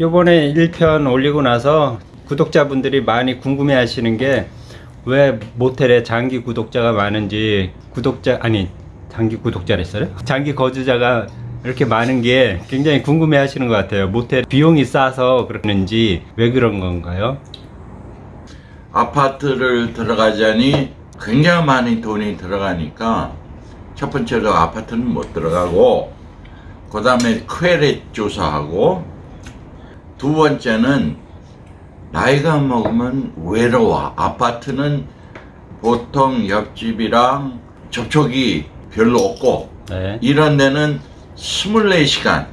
요번에 1편 올리고 나서 구독자분들이 많이 궁금해 하시는 게 왜 모텔에 장기 구독자가 많은지 구독자 아니 장기 구독자랬어요? 장기 거주자가 이렇게 많은 게 굉장히 궁금해 하시는 것 같아요 모텔 비용이 싸서 그러는지 왜 그런 건가요? 아파트를 들어가자니 굉장히 많이 돈이 들어가니까 첫 번째로 아파트는 못 들어가고 그 다음에 퀘렛 조사하고 두 번째는 나이가 먹으면 외로워 아파트는 보통 옆집이랑 접촉이 별로 없고 네. 이런 데는 24시간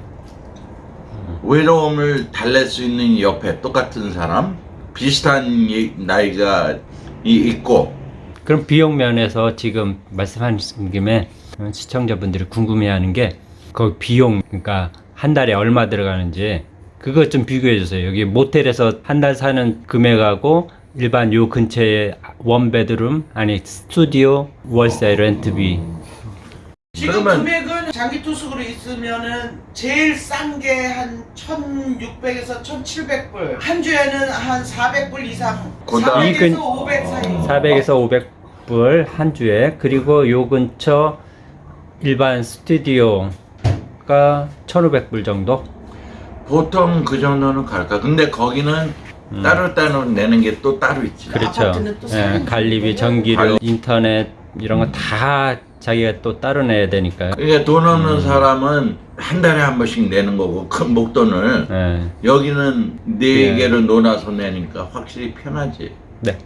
외로움을 달랠 수 있는 옆에 똑같은 사람 비슷한 이- 나이가 이- 있고 그럼 비용 면에서 지금 말씀하신 김에 시청자분들이 궁금해하는 게 그 비용 그러니까 한 달에 얼마 들어가는지 그것 좀 비교해 주세요. 여기 모텔에서 한 달 사는 금액하고 일반 요 근처에 원베드룸 아니 스튜디오 월세 렌트비 지금 그러면- 금액은 장기 투숙으로 있으면은 제일 싼 게 한 1,600에서 1,700불. 한 주에는 한 400불 이상. 그다음- 400에서 이 근- 500 사이. 400에서 500불 한 주에 그리고 요 근처 일반 스튜디오가 1,500불 정도 보통 그 정도는 갈까 근데 거기는 따로 따로 내는 게 또 따로 있지 그렇죠. 예, 관리비? 전기료, 인터넷 이런 거 다 자기가 또 따로 내야 되니까요. 그러니까 돈 없는 사람은 한 달에 한 번씩 내는 거고 큰 목돈을 예. 여기는 네 예. 개를 논아서 내니까 확실히 편하지 네.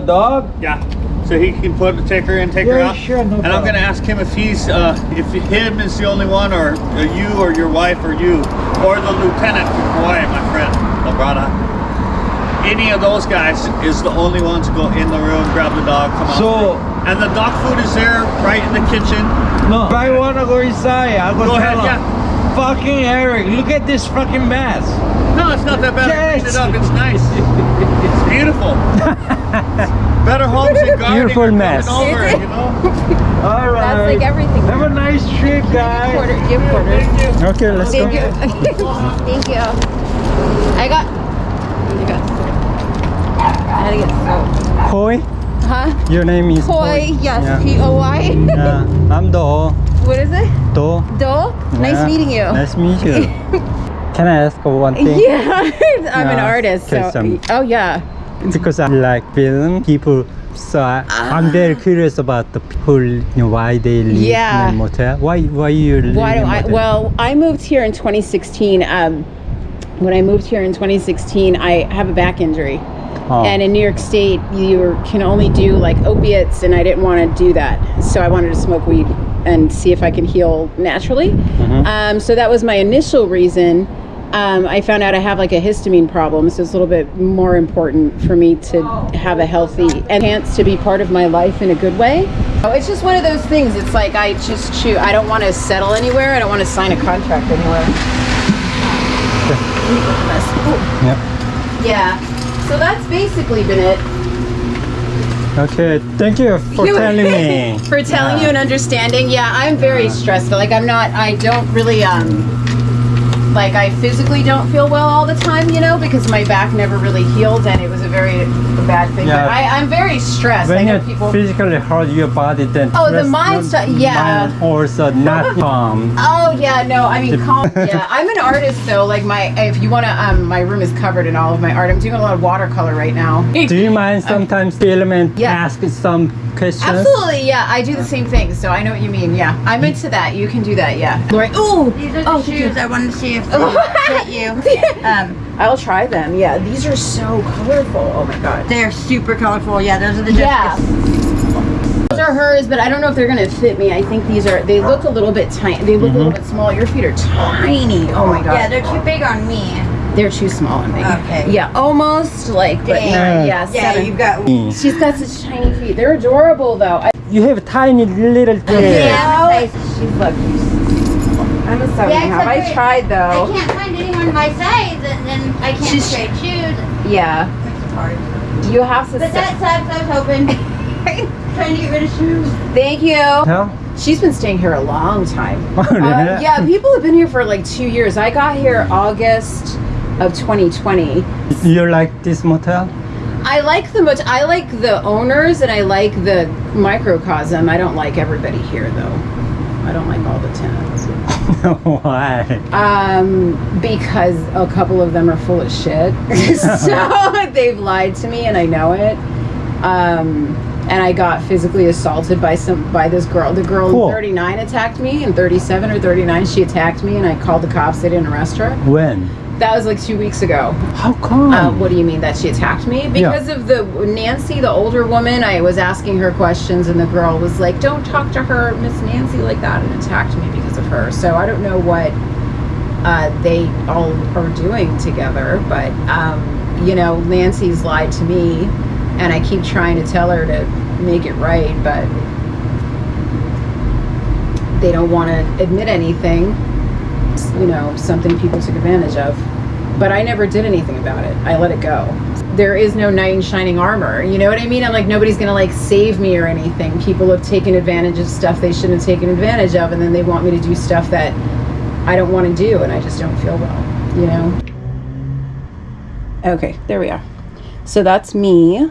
The dog? yeah, so he can put take her in, take her Yeah, out. sure, no and I'm gonna ask him if he's uh, if him is the only one, or uh, you, or your wife, or you, or the lieutenant from Hawaii, my friend, Labrada. Any of those guys is the only ones to go in the room, grab the dog, come out. So- and the dog food is there, right in the kitchen. No. If I wanna go inside, I'll go, Go ahead, him, yeah. Fucking Eric, look at this fucking mess. No, it's not that bad. I Yes. cleaned it up. It's nice. it's beautiful. Better homes and gardening Beautiful mess. over, you know? All right. That's like everything. Have a nice trip, guys. Quarter, give quarters. Okay, let's Thank go. you. Thank you. I got. I got. I had to get soap. Koi, Huh? your name is Koi. Yes. Yeah. P O Y. Yeah, I'm Do. What is it? Do. Do. Nice Yeah. meeting you. Nice to meet you. Can I ask for one thing? Yeah, I'm an artist. So. some- Oh yeah. Because I like film people, so I, I'm very curious about the people, you know, why they live Yeah. in a motel. Why, why you live Why in do I? Well, I moved here in 2016. Um, when I moved here in 2016, I have a back injury. Oh. And in New York State, you can only do like opiates, and I didn't want to do that. So I wanted to smoke weed and see if I can heal naturally. Um, so that was my initial reason. Um, I found out I have like a histamine problem, so it's a little bit more important for me to have a healthy and chance to be part of my life in a good way. Oh, it's just one of those things. It's like I just choose. I don't want to settle anywhere. I don't want to sign a contract anywhere. Ooh. Yeah. Yeah. So that's basically been it. Okay, thank you for You- telling me. for telling you and understanding. Yeah, I'm very stressed. Like I'm not. I don't really um. Like I physically don't feel well all the time, you know, because my back never really healed, and it was a very bad thing. Yeah. But I, I'm very stressed. I When know you people. physically hurt your body, then Oh, the rest mind stuff, yeah. mind also not calm. Oh yeah, no. I mean, calm. Yeah, I'm an artist though. Like my, if you wanna, um, my room is covered in all of my art. I'm doing a lot of watercolor right now. Do you mind sometimes film and Yeah. ask some questions? Absolutely, yeah. I do the same thing, so I know what you mean. Yeah, I'm into that. You can do that. Yeah. Lori, ooh, These are the Oh, shoes. I wanted to see if they fit you. Um, I'll try them. Yeah, these are so colorful. Oh my god. they're super colorful. Yeah, those are the Yeah. Those are are hers, but I don't know if they're gonna fit me. I think these are. They look a little bit tiny. They look a little bit small. Your feet are tiny. Oh my god. Yeah, they're too big on me. They're too small on me. Okay. Yeah, almost like, but Dang. not, yeah, Yeah, seven. you've got. She's got such tiny feet. They're adorable though. I, You have tiny little feet. Yeah, I'm a size- she's look. I'm a seven Yeah, and a half. I tried though. I can't find anyone my size, and then I can't She's- straight shoes. Yeah. It's hard. You have to. But that sucks. I was hoping. Trying to get rid of shoes. Thank you. Huh? She's been staying here a long time. Oh, Uh, really? yeah, people have been here for like two years. I got here August of 2020. You like this motel? I like the motel. I like the owners and I like the microcosm. I don't like everybody here though. I don't like all the tenants. Why? Um, because a couple of them are full of shit. so they've lied to me and I know it. Um, and I got physically assaulted by some by this girl. The girl Cool. in 39 attacked me, in 37 or 39 she attacked me, and I called the cops. They didn't arrest her. When? That was like two weeks ago. How come? Uh, what do you mean that she attacked me? Because of the Nancy, the older woman. I was asking her questions, and the girl was like, "Don't talk to her, Miss Nancy, like that," and attacked me because of her. So I don't know what uh, they all are doing together, but um, you know, Nancy's lied to me, and I keep trying to tell her to make it right, but they don't want to admit anything. You know, something people took advantage of. But I never did anything about it. I let it go. There is no knight in shining armor. You know what I mean? I'm like, nobody's gonna like save me or anything. People have taken advantage of stuff they shouldn't have taken advantage of, and then they want me to do stuff that I don't want to do, and I just don't feel well. You know? Okay, there we are. So that's me,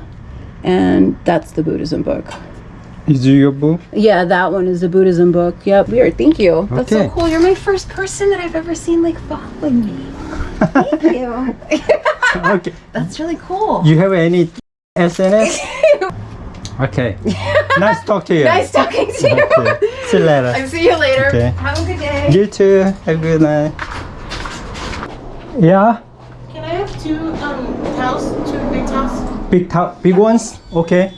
and that's the Buddhism book. Is it your book? Yeah, that one is a Buddhism book. Yep, weird. Thank you. That's so cool. You're my first person that I've ever seen like following me. Thank you. okay. That's really cool. You have any SNS? okay. nice talk to you. Nice talking to you. Okay. See you later. I'll see you later. Okay. Have a good day. You too. Have a good night. Yeah. Can I have two um towels, two big towels? Big to- big ones. Okay.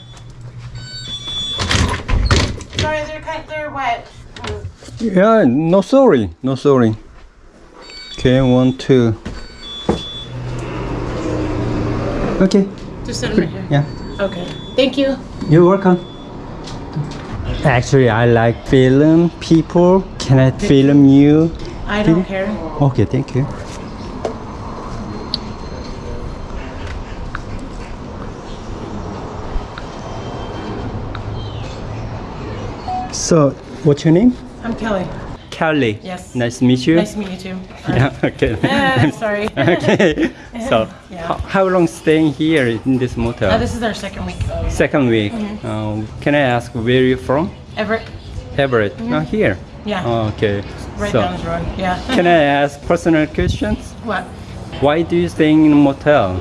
Sorry, they're wet. Yeah. No sorry. No sorry. Okay. One, two. Okay. Just set them right here. Yeah. Okay. Thank you. You're welcome. Actually, I like film people. Can I film you? I don't care. Okay, thank you. So, what's your name? I'm Kelly. Kelly. Yes. Nice to meet you. Nice to meet you too. Yeah, okay. Ah, sorry. okay. So, Yeah. how, how long staying here in this motel? Uh, this is our second week. Of Second week. Um, can I ask where you from? Everett. Everett. Oh, here. Yeah. Oh, okay. Right so, down this road. Yeah. can I ask personal questions? what? Why do you staying in a motel?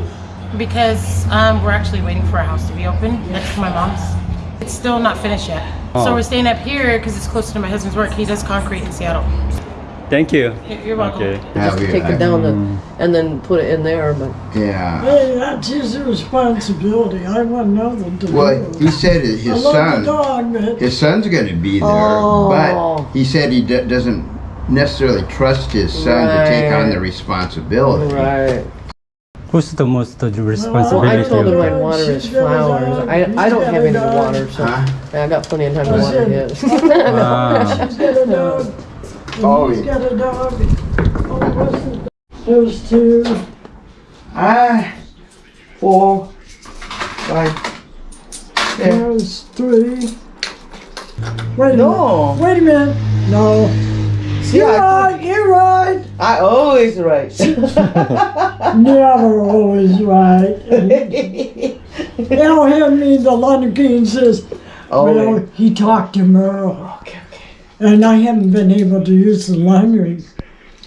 Because um, we're actually waiting for a house to be open next to my mom's. It's still not finished yet. Oh. So we're staying up here because it's closer to my husband's work. He does concrete in Seattle. Thank you. You're you're welcome. Okay. Just you- take it down and, and then put it in there, but Yeah. Hey, that's his responsibility. I want nothing to do Well, with he it. said that I his love the son, dog, but his son's going to be there, Oh. but he said he d- doesn't necessarily trust his son to take on the responsibility. right. Who's the most of the Well, I told him I'd water she's his flowers. I, I don't have a any dog. water, so Huh? I got plenty of time to water said- his. Wow. she's got a dog. and Oh, he's yeah. got a dog. Oh, what's the There's two. Ah, Four, five. Yeah. There's three. Wait a No. minute. Wait a minute. No. See, You're I, right. You're right. I always right. Never always right. They'll have me, the London King says, Oh, well, he talked to Merle. okay, okay. And I haven't been able to use the laundry.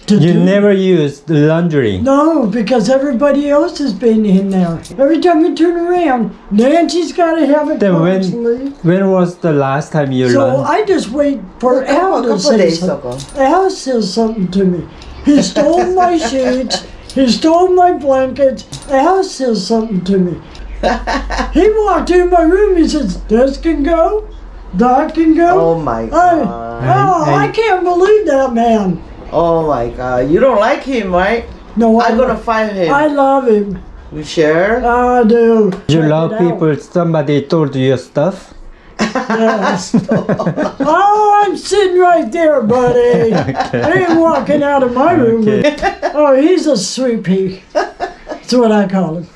To You do- never use the laundry. No, because everybody else has been in there. Every time you turn around, Nancy's got to have it Then when- constantly. When was the last time you So laundry? I just wait for A Al to say days something. Al says something to me. He stole my sheets. He stole my blankets. The house says something to me. he walked in my room. He says, "This can go." Doc can go. Oh my Hey, oh, god. oh, I can't believe that man. Oh my god. You don't like him, right? No, I'm I, gonna fire him. I love him. We share? I do. You Check love people. Somebody told you your stuff. Yes. oh, I'm sitting right there, buddy. I ain't walking out of my room. Okay. Oh, he's a sweet pea. That's what I call him.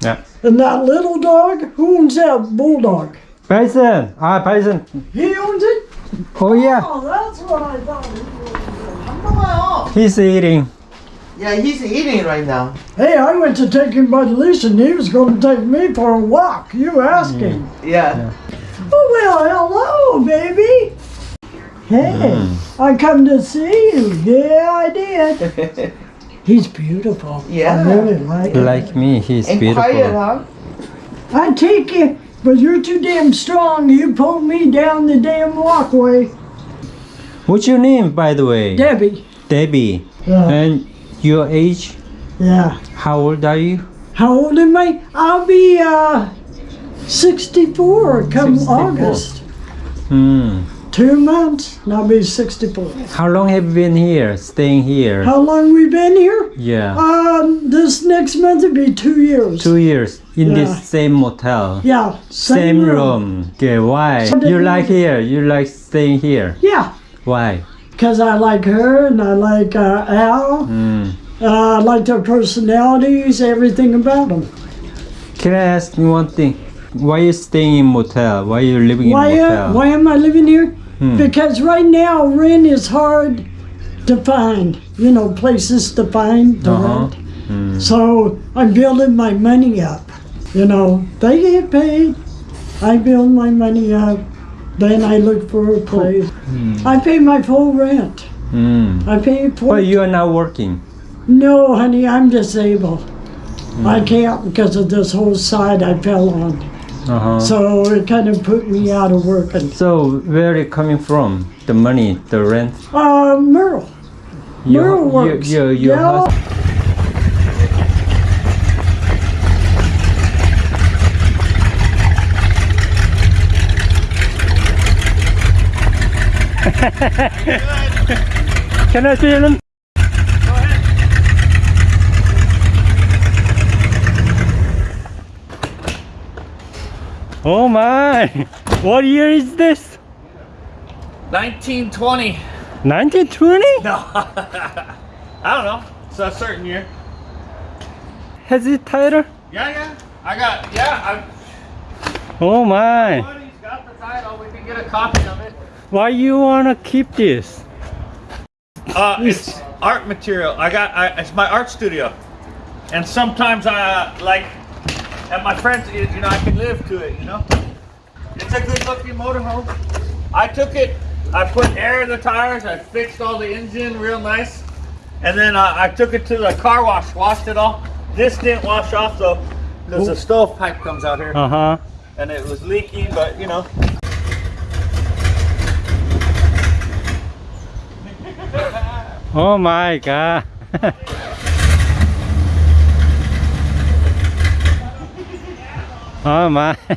Yeah. And that little dog, who owns that bulldog? Bison. Ah, Bison. He owns it? Oh yeah. Oh, that's what I thought. he was. Come on. He's eating. Yeah, he's eating right now. Hey, I went to take him by the leash and he was going to take me for a walk. You asked him. Yeah. Oh, well, hello, baby. Hey, I come to see you. Yeah, I did. He's beautiful. Yeah. I really like him. Like me, he's and beautiful. quiet, huh? I take you, but you're too damn strong. You pull me down the damn walkway. What's your name, by the way? Debbie. Debbie. Yeah. And your age? Yeah. How old are you? How old am I? I'll be uh 64 come 64. August. Hmm. Two months, now be 64. How long have you been here, staying here? How long we been here? yeah. Um, this next month will be two years. Two years in Yeah. this same motel. Yeah, Same room. Okay, why? So You like here? You like staying here? Yeah, Why? because I like her and I like uh, Al. Hmm. Uh, I like their personalities, everything about them. Can I ask you one thing? Why are you staying in motel? Why are you living Why, in uh, motel? why am I living here? Hmm. Because right now rent is hard to find. You know, places to find to Uh-huh. rent. Hmm. So I'm building my money up. You know, they get paid. I build my money up. Then I look for a place. I pay my full rent. Hmm. I pay for. But you are not working. No, honey, I'm disabled. Hmm. I can't because of this whole side I fell on. Uh-huh. So it kind of put me out of working. So where are it coming from? The money, the rent? Uh, Merle. Your, Merle your, works. your, your Yeah. hus- Can I see them? Oh my! What year is this? 1920. 1920? No. I don't know. It's a certain year. Has it title? Yeah, yeah. I got, yeah. Oh my! buddy's got the title. We can get a copy of it. Why you wanna keep this? Uh, it's art material. I got, I, it's my art studio. And sometimes I, like, at my friend's, you know, I can live to it, you know? It's a good looking motorhome. I took it, I put air in the tires, I fixed all the engine real nice. And then uh, I took it to the car wash, washed it all. This didn't wash off though, because the stove pipe comes out here. Uh huh. And it was leaking, but you know. Oh my god. oh my.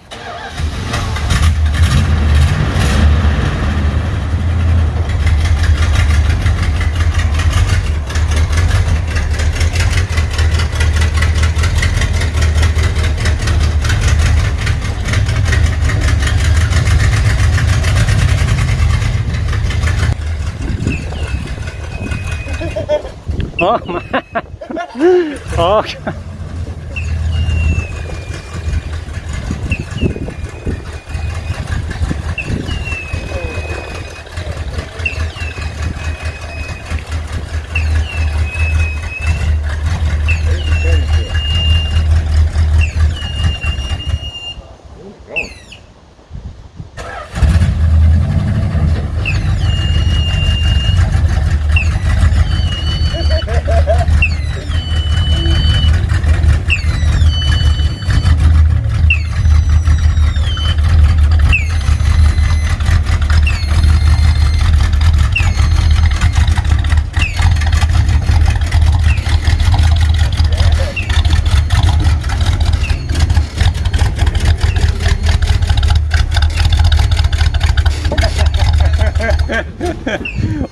Oh my. Oh.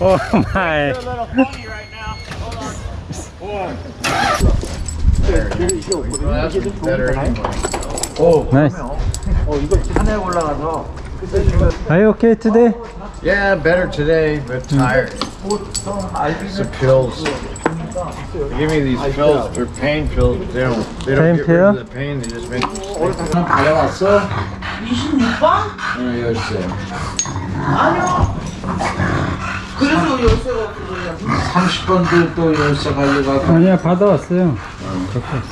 oh my. little funny right now. Hold on. Nice. Are you okay today? Yeah, better today, but tired. The pills. They give me these pills, they're pain pills, but they don't, they don't Pain get pill? rid of the pain, they just make you sleep. 받 그래서 열쇠가 없어 그냥. 30번도 또 열쇠 가져가고. 아니야 받아왔어요.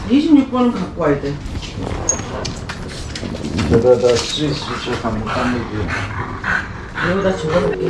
26번은 갖고 와야 돼. 여기다 스위스 쪽 한번 까매기. 여기다 적어놓을게.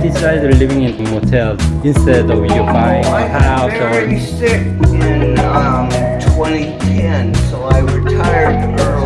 Why decide living in motel instead of you buying a house very or sick in um, 2010, so I retired early.